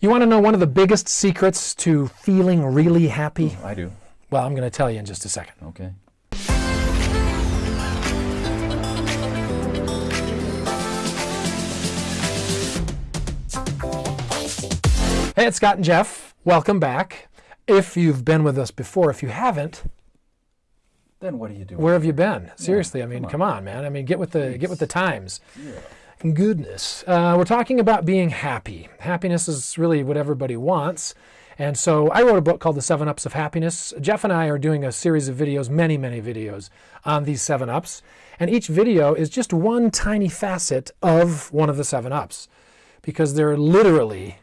You want to know one of the biggest secrets to feeling really happy? Oh, I do. Well, I'm going to tell you in just a second. Okay. Hey, it's Scott and Jeff. Welcome back. If you've been with us before, if you haven't, Then what do you do? where have you been? Seriously, I mean, come come on, man. I mean, get with the get with the times. Goodness, uh, we're talking about being happy. Happiness is really what everybody wants. And so I wrote a book called The Seven Ups of Happiness. Jeff and I are doing a series of videos, many, many videos on these seven ups. And each video is just one tiny facet of one of the seven ups because there are literally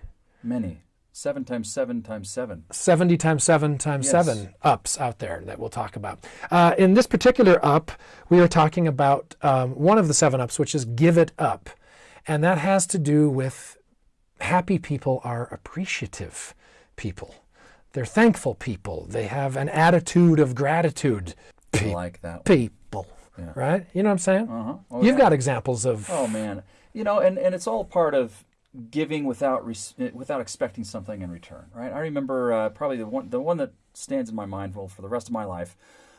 Many. Seven times seven times seven. 70 times 7 times Yes. 7 ups out there that we'll talk about. Uh, in this particular up, we are talking about um, one of the seven ups, which is give it up. And that has to do with happy people are appreciative people. They're thankful people. They have an attitude of gratitude. I like that. people, right? You know what I'm saying? Uh-huh. Oh, You've yeah. got examples of. Oh man. You know, and, and it's all part of giving without res- without expecting something in return, right? I remember uh, probably the one the one that stands in my mind well for the rest of my life.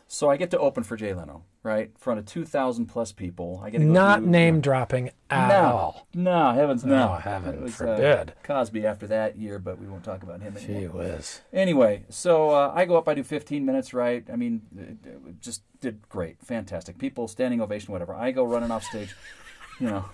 So I get to open for Jay Leno, right, in front of two thousand plus people. I get to not do- name dropping at no, all. no, heavens no, Oh, heaven It was, forbid. Uh, Cosby after that year, but we won't talk about him anymore. Gee whiz. Anyway, so uh, I go up, I do 15 minutes, right? I mean, it- it just did great, fantastic. People standing ovation, whatever. I go running off stage, you know,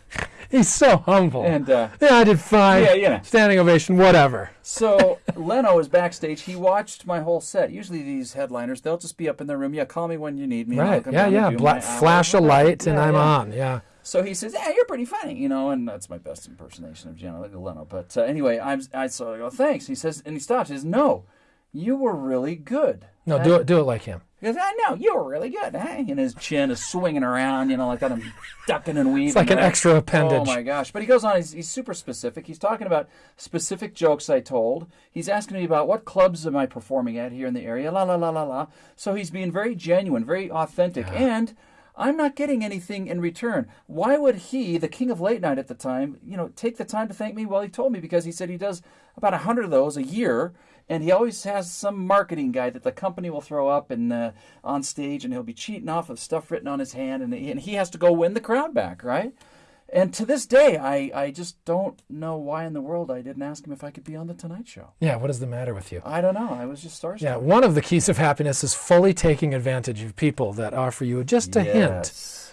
He's so humble. and uh, Yeah, I did fine. Yeah, yeah. Standing ovation, whatever. so Leno is backstage. He watched my whole set. Usually these headliners, they'll just be up in their room. Yeah, call me when you need me. Right. Yeah, yeah. Bla- my hour, flash a light and I'm yeah. on. Yeah. So he says, "Yeah, you're pretty funny," you know, and that's my best impersonation of Gianni Leno. But uh, anyway, I'm I so I go, "Thanks." He says, and he stops. He says, "No, you were really good." No, do it. Do it like him. He goes, I know, you were really good. Eh? And his chin is swinging around, you know, like that. I'm ducking and weaving. It's like an right? extra appendage. Oh my gosh. But he goes on, he's, he's super specific. He's talking about specific jokes I told. He's asking me about what clubs am I performing at here in the area, la, la, la, la, la. So he's being very genuine, very authentic. And I'm not getting anything in return. Why would he, the king of late night at the time, you know, take the time to thank me? Well, he told me because he said he does about a hundred of those a year, and he always has some marketing guy that the company will throw up and uh, on stage, and he'll be cheating off of stuff written on his hand, and he, and he has to go win the crowd back, right? And to this day, I, I just don't know why in the world I didn't ask him if I could be on the Tonight Show. Yeah. What is the matter with you? I don't know. I was just starstruck. Yeah. One of the keys of happiness is fully taking advantage of people that offer you just a hint Yes.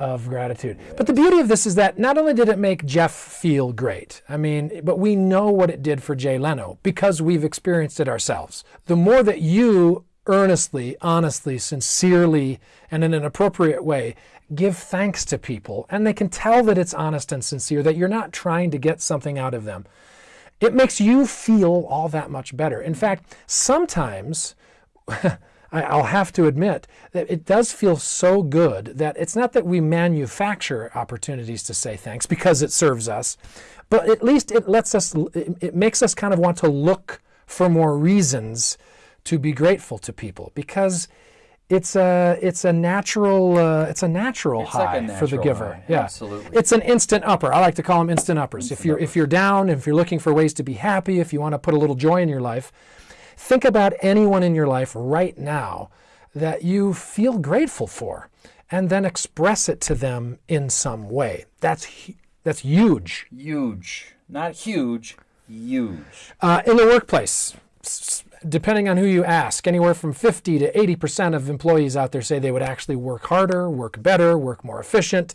Of gratitude. But the beauty of this is that not only did it make Jeff feel great, I mean, but we know what it did for Jay Leno because we've experienced it ourselves. The more that you earnestly, honestly, sincerely, and in an appropriate way give thanks to people, and they can tell that it's honest and sincere, that you're not trying to get something out of them, it makes you feel all that much better. In fact, sometimes I- I'll have to admit that it does feel so good that it's not that we manufacture opportunities to say thanks because it serves us, but at least it lets us, it it makes us kind of want to look for more reasons to be grateful to people because it's a it's a natural uh, it's a natural It's like high a for the giver. high. Yeah, Absolutely. It's an instant upper. I like to call them instant uppers. if you're if you're down, if you're looking for ways to be happy, if you want to put a little joy in your life, think about anyone in your life right now that you feel grateful for, and then express it to them in some way. That's that's huge. Huge. Not huge, huge. Uh, in the workplace, depending on who you ask, anywhere from 50 to 80% of employees out there say they would actually work harder, work better, work more efficient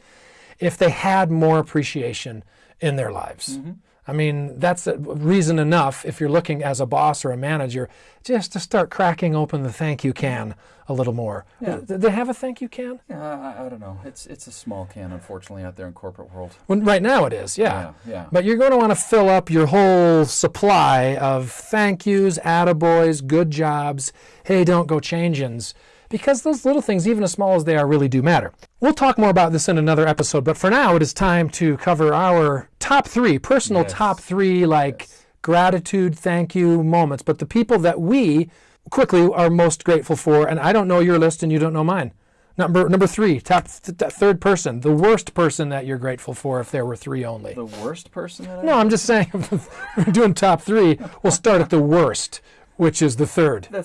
if they had more appreciation in their lives. I mean, that's a reason enough if you're looking as a boss or a manager just to start cracking open the thank you can a little more. Do they have a thank you can? Uh, I, I don't know. It's it's a small can, unfortunately, out there in corporate world. Well, right now it is, yeah. Yeah, yeah. But you're going to want to fill up your whole supply of thank yous, attaboys, good jobs, hey, don't go change-ins, because those little things, even as small as they are, really do matter. We'll talk more about this in another episode, but for now, it is time to cover our top three, personal Yes. top three, like gratitude, thank you moments, but the people that we quickly are most grateful for, and I don't know your list and you don't know mine. Number number three, top th- th- third person, the worst person that you're grateful for if there were three only. The worst person that I No, I'm just saying, we're doing top three. We'll start at the worst, which is the third. The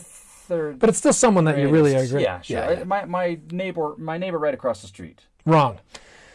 third. But it's still someone that you really great. Yeah, sure. yeah. My my neighbor, my neighbor right across the street. Wrong.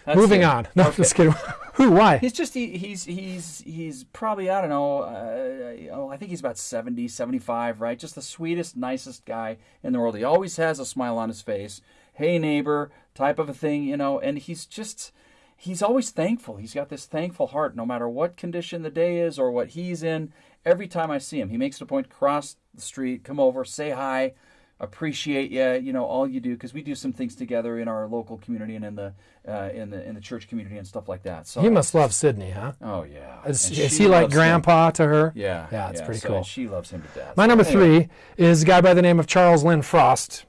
That's Moving it. on. No, Okay. just kidding. Who? Why? He's just he, he's he's he's probably I don't know uh, oh, I think he's about 70 75 right just the sweetest nicest guy in the world he always has a smile on his face hey neighbor type of a thing you know and he's just he's always thankful he's got this thankful heart no matter what condition the day is or what he's in every time I see him he makes it a point to cross the street come over say hi appreciate you you know all you do because we do some things together in our local community and in the uh, in the in the church community and stuff like that so He must love Sydney, huh? Oh yeah. Is, is he like loves him. grandpa to her? Yeah. Yeah, it's pretty so cool. She loves him to death. My number Anyway, three is a guy by the name of Charles Lynn Frost.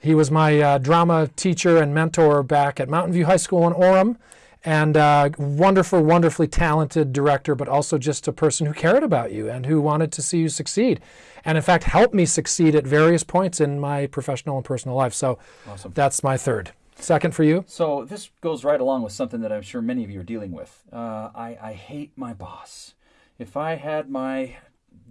He was my uh, drama teacher and mentor back at Mountain View High School in Orem, and uh, wonderful, wonderfully talented director, but also just a person who cared about you and who wanted to see you succeed, and in fact helped me succeed at various points in my professional and personal life. So Awesome. that's my third. Second for you? So this goes right along with something that I'm sure many of you are dealing with. Uh, I, I hate my boss. If I had my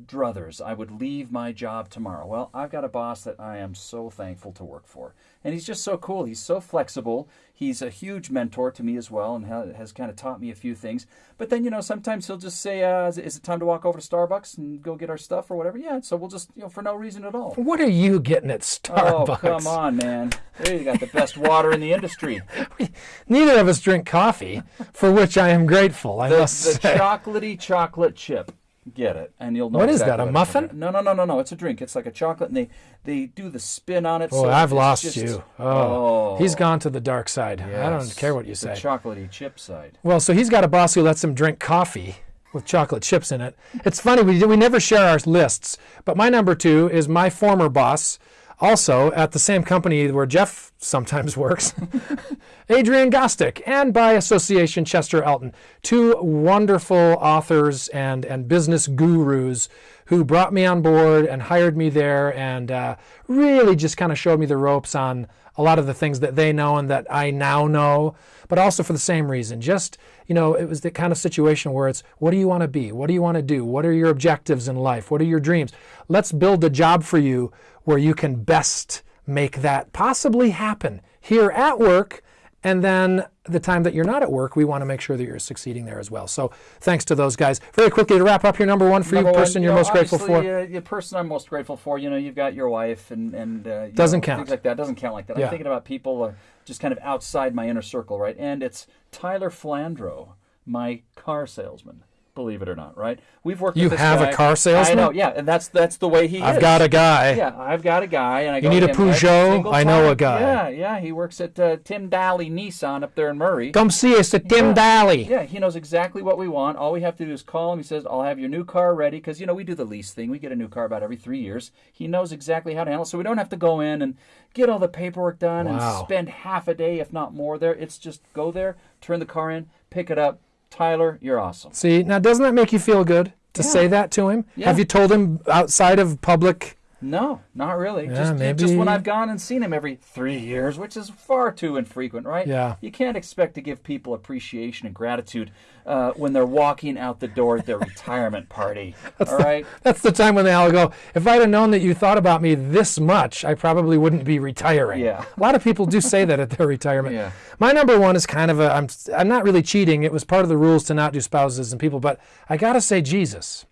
druthers, I would leave my job tomorrow. Well, I've got a boss that I am so thankful to work for. And he's just so cool. He's so flexible. He's a huge mentor to me as well and has kind of taught me a few things. But then, you know, sometimes he'll just say, uh, is, it- time to walk over to Starbucks and go get our stuff or whatever? Yeah, so we'll just, you know, for no reason at all. What are you getting at Starbucks? Oh, come on, man. There you got the best water in the industry. Neither of us drink coffee, for which I am grateful. I The, must the say. chocolatey chocolate chip. Get it, and you'll know. What is exactly that, a muffin? No, no, no, no, no. It's a drink. It's like a chocolate, and they they do the spin on it. Oh, so I've lost just- you. Oh, he's oh. gone to the dark side. I don't care what you say. The chocolatey chip side. well, so he's got a boss who lets him drink coffee with chocolate chips in it. It's funny we we never share our lists, but my number two is my former boss, also at the same company where Jeff sometimes works, Adrian Gostick, and by association Chester Elton, two wonderful authors and and business gurus who brought me on board and hired me there and uh, really just kind of showed me the ropes on a lot of the things that they know and that I now know, but also for the same reason. Just, you know, it was the kind of situation where it's what do you want to be? What do you want to do? What are your objectives in life? What are your dreams? Let's build a job for you where you can best make that possibly happen here at work. And then the time that you're not at work, we want to make sure that you're succeeding there as well. So thanks to those guys. Very quickly to wrap up your number one for Number you, one, person you you're know, most grateful for. Uh, the person I'm most grateful for, you know, you've got your wife and and uh, Doesn't know, count. things like that. Doesn't count like that. Yeah. I'm thinking about people uh, just kind of outside my inner circle, right? And it's Tyler Flandro, my car salesman. Believe it or not, right? We've worked. You have a car salesman? I know, yeah, and that's that's the way he is. I've got a guy. Yeah, I've got a guy, and I You need to a Peugeot? I know a guy. Yeah, yeah, he works at uh, Tim Dahle Nissan up there in Murray. Come see us at Tim Yeah. Dahle. Yeah, he knows exactly what we want. All we have to do is call him. He says, "I'll have your new car ready," because you know we do the lease thing. We get a new car about every three years. He knows exactly how to handle, it, so we don't have to go in and get all the paperwork done Wow. and spend half a day, if not more, there. It's just go there, turn the car in, pick it up. Tyler, you're awesome. See, now doesn't that make you feel good to Yeah. say that to him? Yeah. Have you told him outside of public? No, not really. Yeah, just, maybe- just when I've gone and seen him every three years, which is far too infrequent, right? Yeah. You can't expect to give people appreciation and gratitude uh, when they're walking out the door at their retirement party. all right. That's the time when they all go, if I'd have known that you thought about me this much, I probably wouldn't be retiring. Yeah. A lot of people do say that at their retirement. Yeah. My number one is kind of a, I'm, I'm not really cheating. It was part of the rules to not do spouses and people, but I got to say Jesus.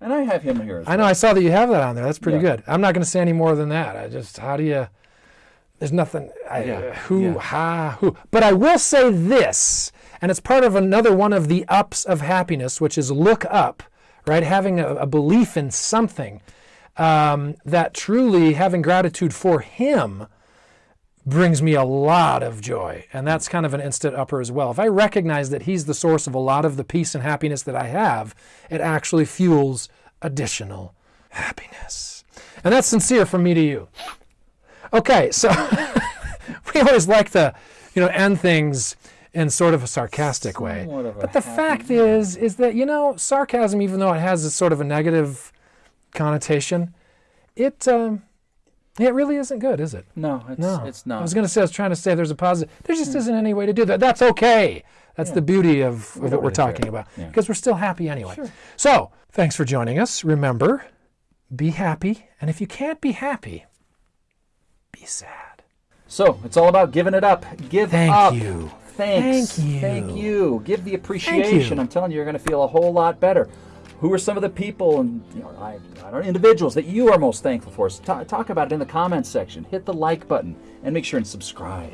And I have him here. As I know I saw that you have that on there. That's pretty Yeah. good. I'm not going to say any more than that. I just, how do you, there's nothing, I, Yeah. who, Yeah. ha, who. But I will say this, and it's part of another one of the ups of happiness, which is look up, right? Having a, a belief in something um, that truly having gratitude for Him brings me a lot of joy. And that's kind of an instant upper as well. If I recognize that He's the source of a lot of the peace and happiness that I have, it actually fuels additional happiness. And that's sincere from me to you. Okay, so we always like to, you know, end things in sort of a sarcastic way. Somewhat of a But the fact is, is that, you know, sarcasm, even though it has a sort of a negative connotation, it, um, It really isn't good, is it? No, it's, No, it's not. I was going to say I was trying to say there's a positive. There just isn't any way to do that. That's okay. That's the beauty of, of what we're really care. talking about Yeah. because we're still happy anyway. Sure. So thanks for joining us. Remember, be happy, and if you can't be happy, be sad. So it's all about giving it up. Give Thank up. Thank you. Thanks. Thank you. Thank you. Give the appreciation. I'm telling you, you're going to feel a whole lot better. Who are some of the people and you know, I, I know, individuals that you are most thankful for? Ta- talk about it in the comments section. Hit the like button and make sure and subscribe.